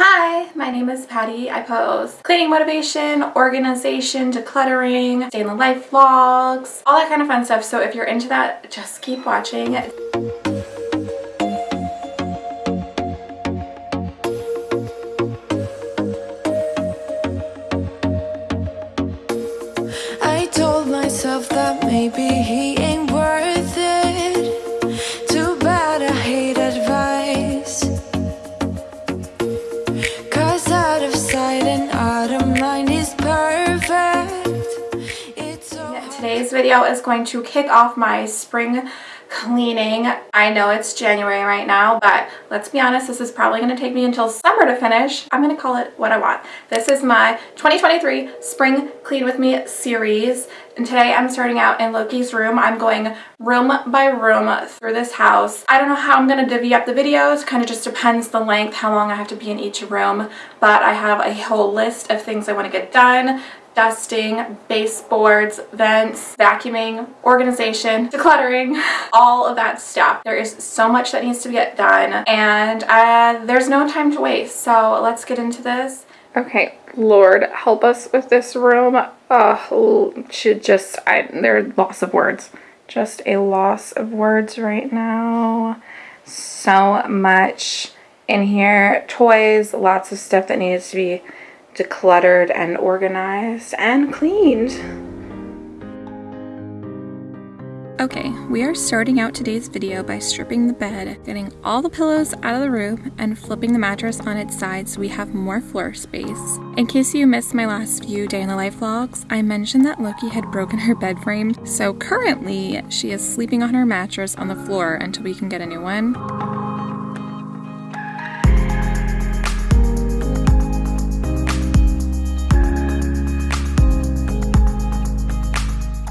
Hi, my name is Patty. I post cleaning motivation, organization, decluttering, day in the life vlogs, all that kind of fun stuff. So if you're into that, just keep watching. Today's video is going to kick off my spring cleaning. I know it's January right now, but let's be honest, this is probably going to take me until summer to finish. I'm going to call it what I want. This is my 2023 Spring Clean With Me series, and today I'm starting out in Loki's room. I'm going room by room through this house. I don't know how I'm going to divvy up the videos, kind of just depends the length, how long I have to be in each room, but I have a whole list of things I want to get done dusting, baseboards, vents, vacuuming, organization, decluttering, all of that stuff. There is so much that needs to get done and uh, there's no time to waste. So let's get into this. Okay, Lord, help us with this room. Oh, should just, I, there are loss of words. Just a loss of words right now. So much in here. Toys, lots of stuff that needs to be decluttered and organized and cleaned. Okay, we are starting out today's video by stripping the bed, getting all the pillows out of the room, and flipping the mattress on its side so we have more floor space. In case you missed my last few day in the life vlogs, I mentioned that Loki had broken her bed frame, so currently she is sleeping on her mattress on the floor until we can get a new one.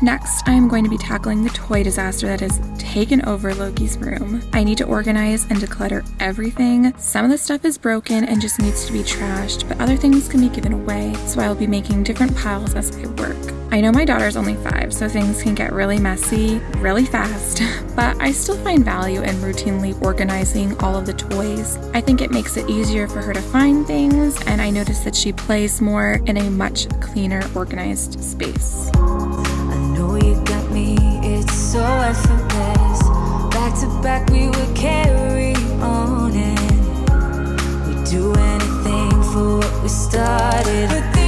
Next, I am going to be tackling the toy disaster that has taken over Loki's room. I need to organize and declutter everything. Some of the stuff is broken and just needs to be trashed, but other things can be given away, so I will be making different piles as I work. I know my daughter's only five, so things can get really messy really fast, but I still find value in routinely organizing all of the toys. I think it makes it easier for her to find things, and I notice that she plays more in a much cleaner, organized space. So effortless. Back to back, we would carry on and we'd do anything for what we started.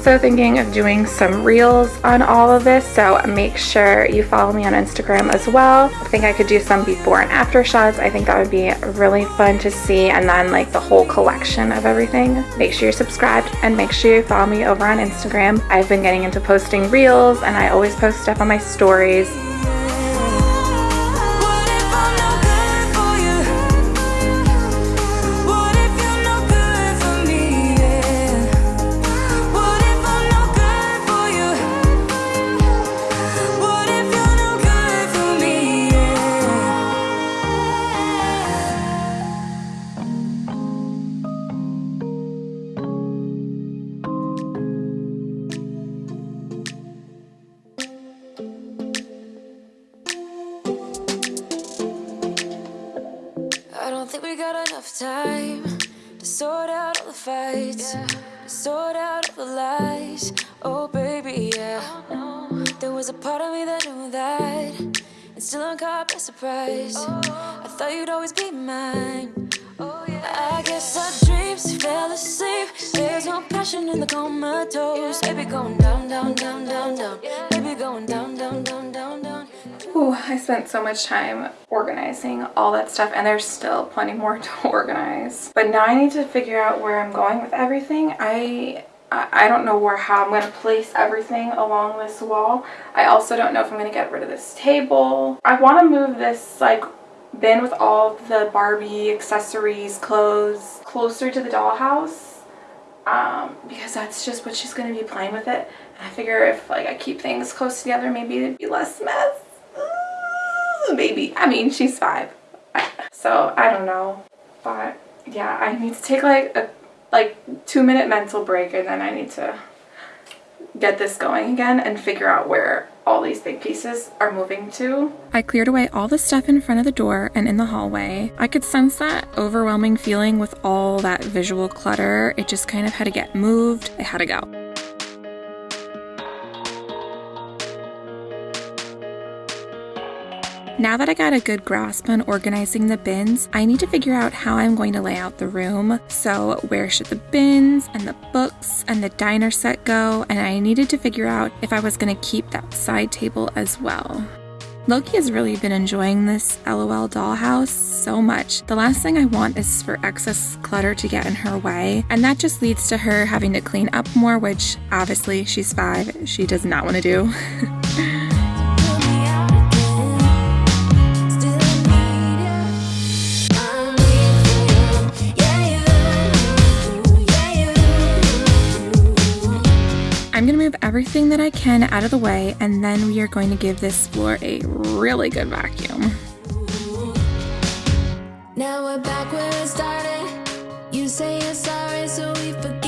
Also thinking of doing some reels on all of this, so make sure you follow me on Instagram as well. I think I could do some before and after shots. I think that would be really fun to see, and then like the whole collection of everything. Make sure you're subscribed and make sure you follow me over on Instagram. I've been getting into posting reels, and I always post stuff on my stories. Don't think we got enough time to sort out all the fights, to sort out all the lies. Oh, baby, yeah. Oh, there was a part of me that knew that, and still I'm caught by surprise. Oh. I thought you'd always be mine. Oh, yeah. I guess our dreams fell asleep. There's no no passion in the comatose. Baby going down, down, down, down, down. Baby going down, down, down, down, down. Ooh, I spent so much time organizing all that stuff and there's still plenty more to organize. But now I need to figure out where I'm going with everything. I I don't know where how I'm going to place everything along this wall. I also don't know if I'm going to get rid of this table. I want to move this like bin with all the Barbie accessories, clothes closer to the dollhouse um, because that's just what she's going to be playing with it. I figure if like I keep things close together, maybe it'd be less mess. Ooh, maybe. I mean, she's five. So I don't know. But yeah, I need to take like a like two minute mental break and then I need to get this going again and figure out where all these big pieces are moving to. I cleared away all the stuff in front of the door and in the hallway. I could sense that overwhelming feeling with all that visual clutter. It just kind of had to get moved. It had to go. Now that I got a good grasp on organizing the bins, I need to figure out how I'm going to lay out the room. So, where should the bins and the books and the diner set go? And I needed to figure out if I was going to keep that side table as well. Loki has really been enjoying this LOL dollhouse so much. The last thing I want is for excess clutter to get in her way, and that just leads to her having to clean up more, which obviously she's five, she does not want to do. everything that I can out of the way, and then we are going to give this floor a really good vacuum. Now we're back where started. You say you're sorry, so we forget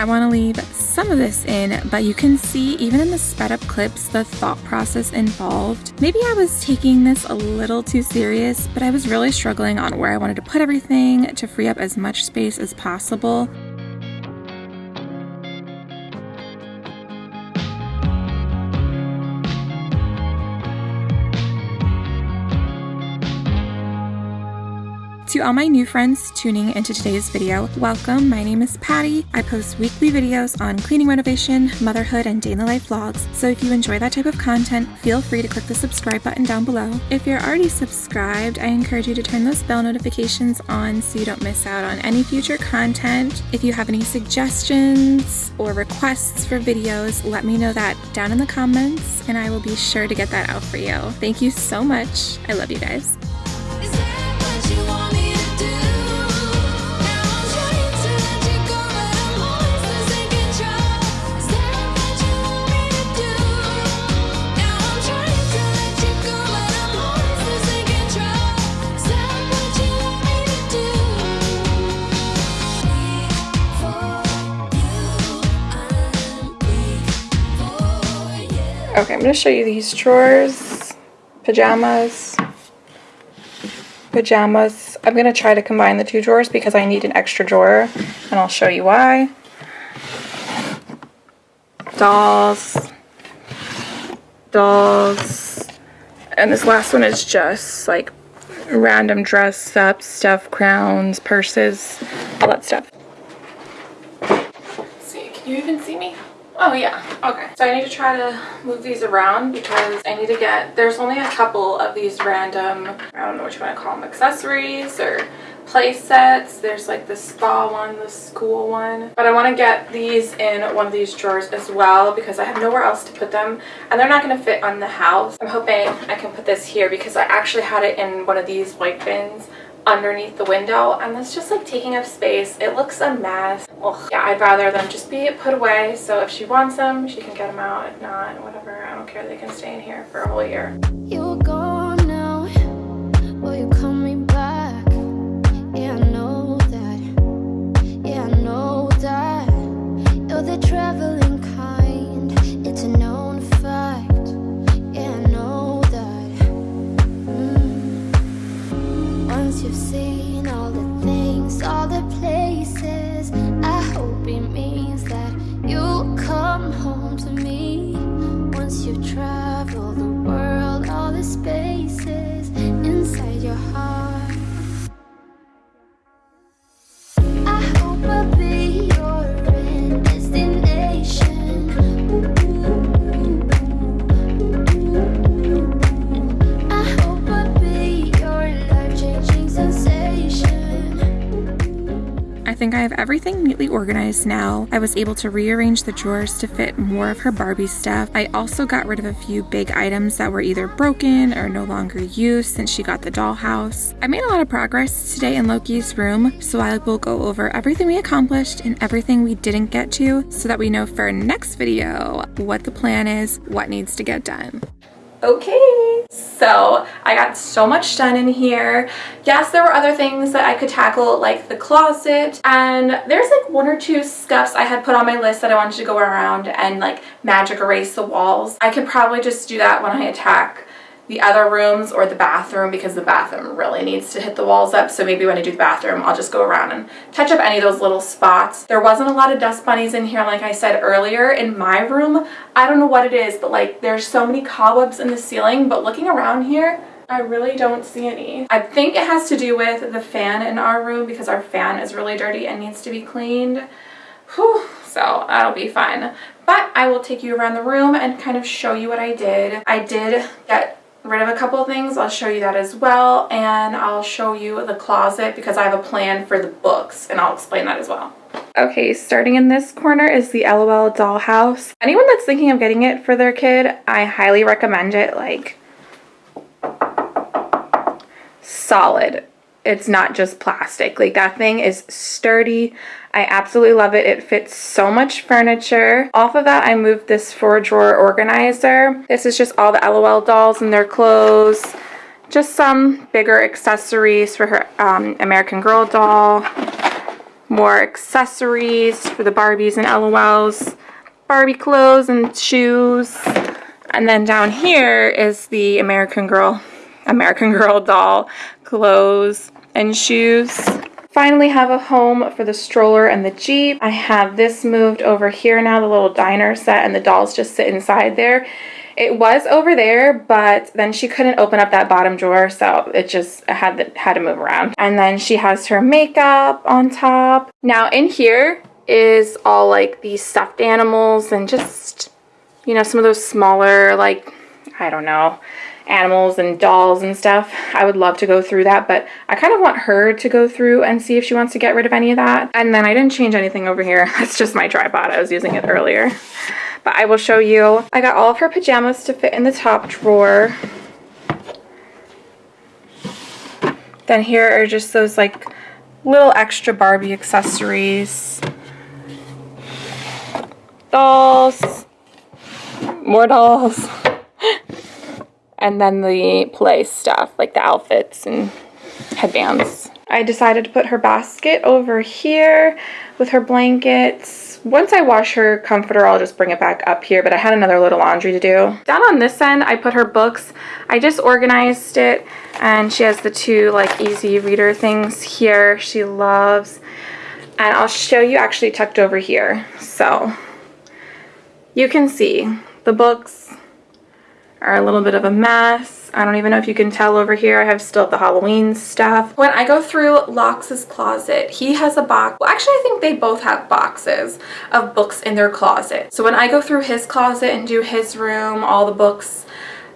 I want to leave some of this in, but you can see even in the sped up clips the thought process involved. Maybe I was taking this a little too serious, but I was really struggling on where I wanted to put everything to free up as much space as possible. To all my new friends tuning into today's video, welcome. My name is Patty. I post weekly videos on cleaning renovation, motherhood, and the life vlogs. So if you enjoy that type of content, feel free to click the subscribe button down below. If you're already subscribed, I encourage you to turn those bell notifications on so you don't miss out on any future content. If you have any suggestions or requests for videos, let me know that down in the comments and I will be sure to get that out for you. Thank you so much. I love you guys. Okay, I'm going to show you these drawers. Pajamas. Pajamas. I'm going to try to combine the two drawers because I need an extra drawer. And I'll show you why. Dolls. Dolls. And this last one is just like random dress up stuff, crowns, purses, all that stuff. see, can you even see me? Oh yeah, okay. So I need to try to move these around because I need to get, there's only a couple of these random, I don't know what you want to call them, accessories or play sets. There's like the spa one, the school one. But I want to get these in one of these drawers as well because I have nowhere else to put them and they're not going to fit on the house. I'm hoping I can put this here because I actually had it in one of these white bins underneath the window and that's just like taking up space. It looks a mess. Ugh. Yeah, I'd rather them just be put away so if she wants them, she can get them out. If not, whatever. I don't care. They can stay in here for a whole year. You're gone now. Will you me back? Yeah, I know that. Yeah, I know that. You're the traveling you've seen all the things, all the places, organized now. I was able to rearrange the drawers to fit more of her Barbie stuff. I also got rid of a few big items that were either broken or no longer used since she got the dollhouse. I made a lot of progress today in Loki's room, so I will go over everything we accomplished and everything we didn't get to so that we know for our next video what the plan is, what needs to get done. Okay, so I got so much done in here. Yes, there were other things that I could tackle like the closet and there's like one or two scuffs I had put on my list that I wanted to go around and like magic erase the walls. I could probably just do that when I attack the other rooms or the bathroom because the bathroom really needs to hit the walls up. So maybe when I do the bathroom, I'll just go around and touch up any of those little spots. There wasn't a lot of dust bunnies in here, like I said earlier. In my room, I don't know what it is, but like there's so many cobwebs in the ceiling, but looking around here, I really don't see any. I think it has to do with the fan in our room because our fan is really dirty and needs to be cleaned. Whew, so that'll be fine. But I will take you around the room and kind of show you what I did. I did get rid of a couple things. I'll show you that as well. And I'll show you the closet because I have a plan for the books and I'll explain that as well. Okay, starting in this corner is the LOL dollhouse. Anyone that's thinking of getting it for their kid, I highly recommend it. Like, solid. It's not just plastic. Like that thing is sturdy. I absolutely love it. It fits so much furniture. Off of that, I moved this four drawer organizer. This is just all the LOL dolls and their clothes. Just some bigger accessories for her um, American Girl doll. More accessories for the Barbies and LOLs. Barbie clothes and shoes. And then down here is the American Girl American Girl doll clothes and shoes. Finally have a home for the stroller and the Jeep. I have this moved over here now, the little diner set, and the dolls just sit inside there. It was over there, but then she couldn't open up that bottom drawer, so it just had, the, had to move around. And then she has her makeup on top. Now in here is all like these stuffed animals and just, you know, some of those smaller, like, I don't know, animals and dolls and stuff. I would love to go through that, but I kind of want her to go through and see if she wants to get rid of any of that. And then I didn't change anything over here. That's just my tripod. I was using it earlier. But I will show you. I got all of her pajamas to fit in the top drawer. Then here are just those like little extra Barbie accessories. Dolls. More dolls and then the play stuff like the outfits and headbands. I decided to put her basket over here with her blankets. Once I wash her comforter, I'll just bring it back up here, but I had another little laundry to do. Down on this end, I put her books. I just organized it, and she has the two like easy reader things here she loves. And I'll show you actually tucked over here. So you can see the books are a little bit of a mess. I don't even know if you can tell over here. I have still the Halloween stuff. When I go through Lox's closet, he has a box. Well, actually, I think they both have boxes of books in their closet. So when I go through his closet and do his room, all the books,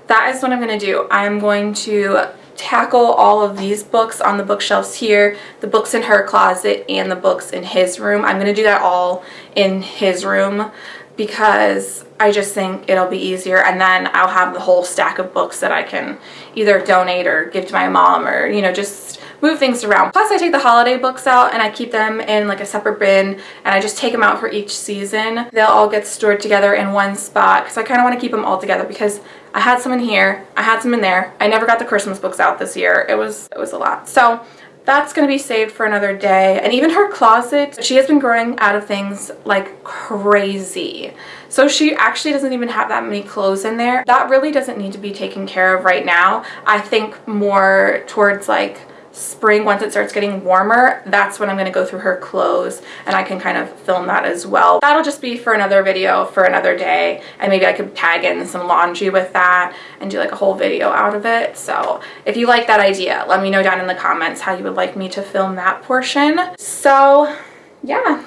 that is what I'm going to do. I'm going to tackle all of these books on the bookshelves here, the books in her closet, and the books in his room. I'm going to do that all in his room because I just think it'll be easier and then I'll have the whole stack of books that I can either donate or give to my mom or you know just move things around. Plus I take the holiday books out and I keep them in like a separate bin and I just take them out for each season. They'll all get stored together in one spot because I kind of want to keep them all together because I had some in here, I had some in there. I never got the Christmas books out this year. It was it was a lot. So that's going to be saved for another day. And even her closet, she has been growing out of things like crazy. So she actually doesn't even have that many clothes in there. That really doesn't need to be taken care of right now. I think more towards like spring once it starts getting warmer that's when I'm going to go through her clothes and I can kind of film that as well. That'll just be for another video for another day and maybe I could tag in some laundry with that and do like a whole video out of it. So if you like that idea let me know down in the comments how you would like me to film that portion. So yeah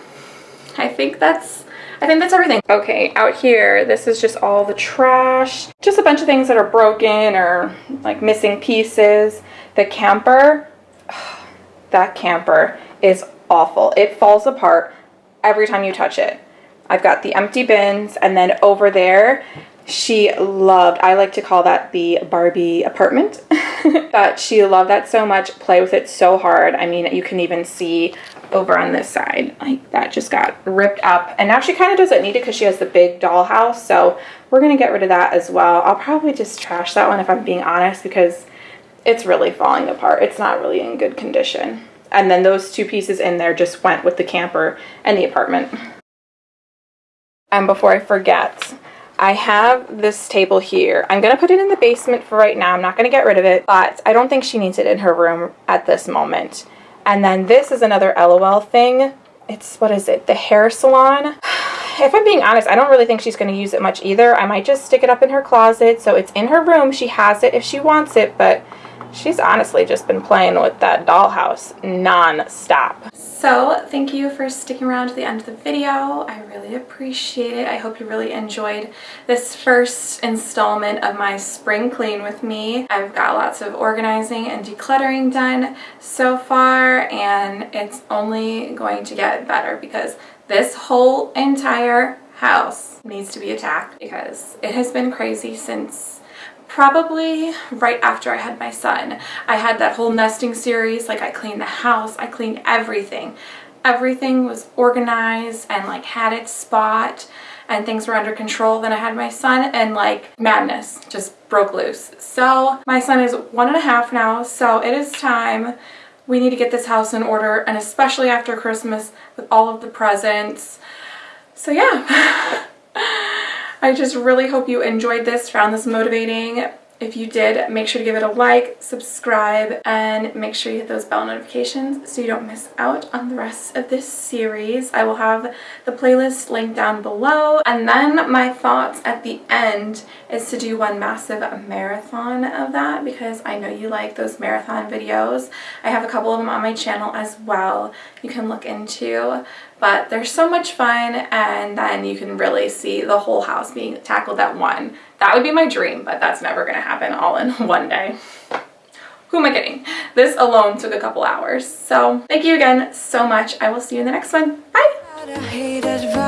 I think that's I think that's everything. Okay, out here, this is just all the trash. Just a bunch of things that are broken or like missing pieces. The camper, that camper is awful. It falls apart every time you touch it. I've got the empty bins and then over there she loved, I like to call that the Barbie apartment, but she loved that so much, play with it so hard. I mean, you can even see over on this side, like that just got ripped up. And now she kind of doesn't need it because she has the big dollhouse. So we're going to get rid of that as well. I'll probably just trash that one if I'm being honest because it's really falling apart. It's not really in good condition. And then those two pieces in there just went with the camper and the apartment. And before I forget, I have this table here. I'm going to put it in the basement for right now. I'm not going to get rid of it, but I don't think she needs it in her room at this moment. And then this is another LOL thing. It's, what is it, the hair salon. If I'm being honest, I don't really think she's going to use it much either. I might just stick it up in her closet so it's in her room. She has it if she wants it, but she's honestly just been playing with that dollhouse non-stop. So thank you for sticking around to the end of the video. I really appreciate it. I hope you really enjoyed this first installment of my spring clean with me. I've got lots of organizing and decluttering done so far and it's only going to get better because this whole entire house needs to be attacked because it has been crazy since probably right after I had my son. I had that whole nesting series, like I cleaned the house, I cleaned everything. Everything was organized and like had its spot and things were under control. Then I had my son and like madness just broke loose. So my son is one and a half now, so it is time. We need to get this house in order and especially after Christmas with all of the presents. So yeah. I just really hope you enjoyed this, found this motivating. If you did, make sure to give it a like, subscribe, and make sure you hit those bell notifications so you don't miss out on the rest of this series. I will have the playlist linked down below. And then my thoughts at the end is to do one massive marathon of that because I know you like those marathon videos. I have a couple of them on my channel as well you can look into but they're so much fun and then you can really see the whole house being tackled at one. That would be my dream, but that's never going to happen all in one day. Who am I kidding? This alone took a couple hours. So thank you again so much. I will see you in the next one. Bye!